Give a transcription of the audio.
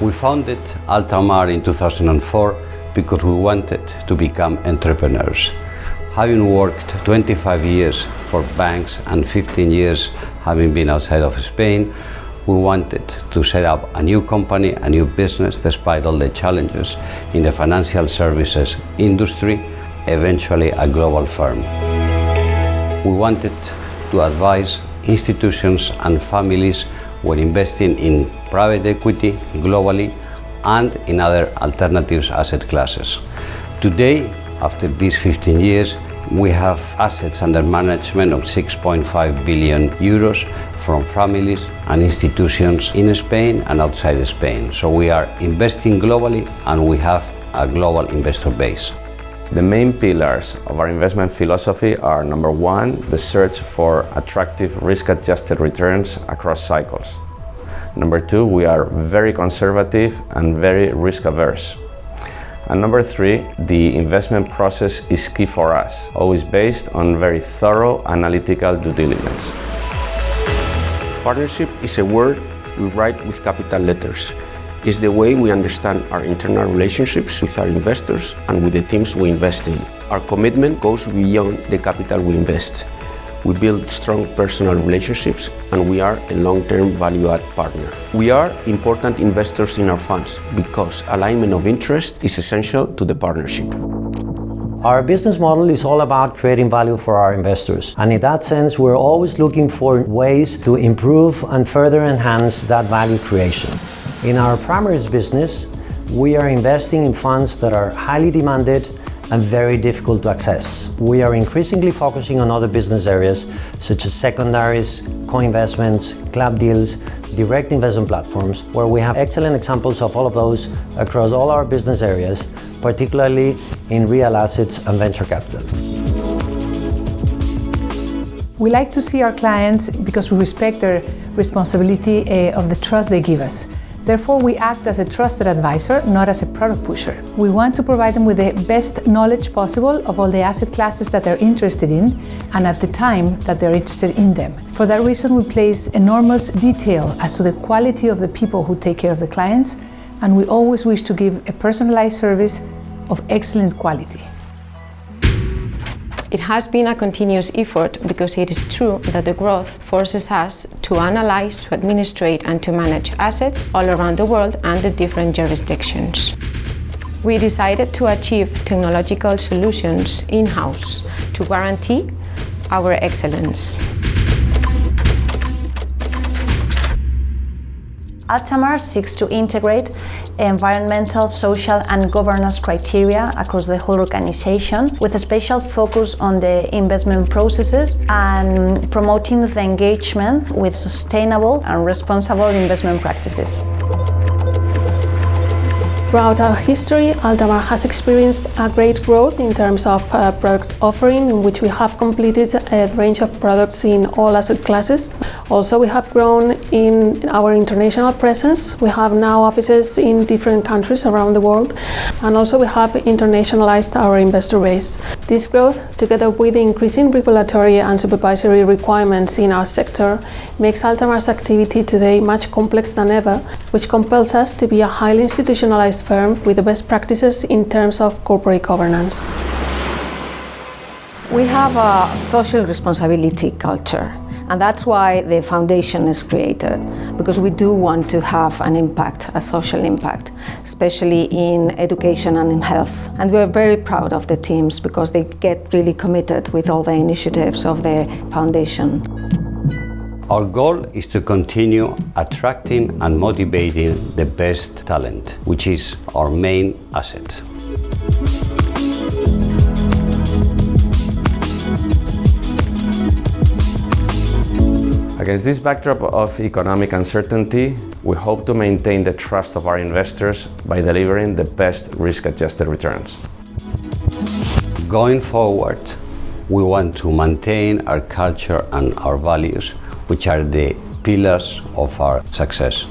We founded Altamar in 2004 because we wanted to become entrepreneurs. Having worked 25 years for banks and 15 years having been outside of Spain, we wanted to set up a new company, a new business, despite all the challenges in the financial services industry, eventually a global firm. We wanted to advise institutions and families when investing in private equity globally and in other alternatives asset classes. Today, after these 15 years, we have assets under management of 6.5 billion euros from families and institutions in Spain and outside Spain. So we are investing globally and we have a global investor base. The main pillars of our investment philosophy are number one, the search for attractive risk-adjusted returns across cycles. Number two, we are very conservative and very risk-averse. And number three, the investment process is key for us, always based on very thorough analytical due diligence. Partnership is a word we write with capital letters. It's the way we understand our internal relationships with our investors and with the teams we invest in. Our commitment goes beyond the capital we invest. We build strong personal relationships and we are a long-term value-add partner. We are important investors in our funds because alignment of interest is essential to the partnership. Our business model is all about creating value for our investors. And in that sense, we're always looking for ways to improve and further enhance that value creation. In our primaries business, we are investing in funds that are highly demanded and very difficult to access. We are increasingly focusing on other business areas such as secondaries, co-investments, club deals, direct investment platforms, where we have excellent examples of all of those across all our business areas, particularly in real assets and venture capital. We like to see our clients because we respect their responsibility uh, of the trust they give us. Therefore, we act as a trusted advisor, not as a product pusher. We want to provide them with the best knowledge possible of all the asset classes that they're interested in and at the time that they're interested in them. For that reason, we place enormous detail as to the quality of the people who take care of the clients, and we always wish to give a personalized service of excellent quality. It has been a continuous effort because it is true that the growth forces us to analyze, to administrate and to manage assets all around the world under different jurisdictions. We decided to achieve technological solutions in-house to guarantee our excellence. Altamar seeks to integrate environmental, social and governance criteria across the whole organization with a special focus on the investment processes and promoting the engagement with sustainable and responsible investment practices. Throughout our history, Altamar has experienced a great growth in terms of uh, product offering, in which we have completed a range of products in all asset classes. Also, we have grown in our international presence. We have now offices in different countries around the world, and also we have internationalized our investor base. This growth, together with the increasing regulatory and supervisory requirements in our sector, makes Altamar's activity today much complex than ever, which compels us to be a highly institutionalized firm with the best practices in terms of corporate governance. We have a social responsibility culture and that's why the foundation is created, because we do want to have an impact, a social impact, especially in education and in health. And we're very proud of the teams because they get really committed with all the initiatives of the foundation. Our goal is to continue attracting and motivating the best talent, which is our main asset. Against this backdrop of economic uncertainty, we hope to maintain the trust of our investors by delivering the best risk-adjusted returns. Going forward, we want to maintain our culture and our values, which are the pillars of our success.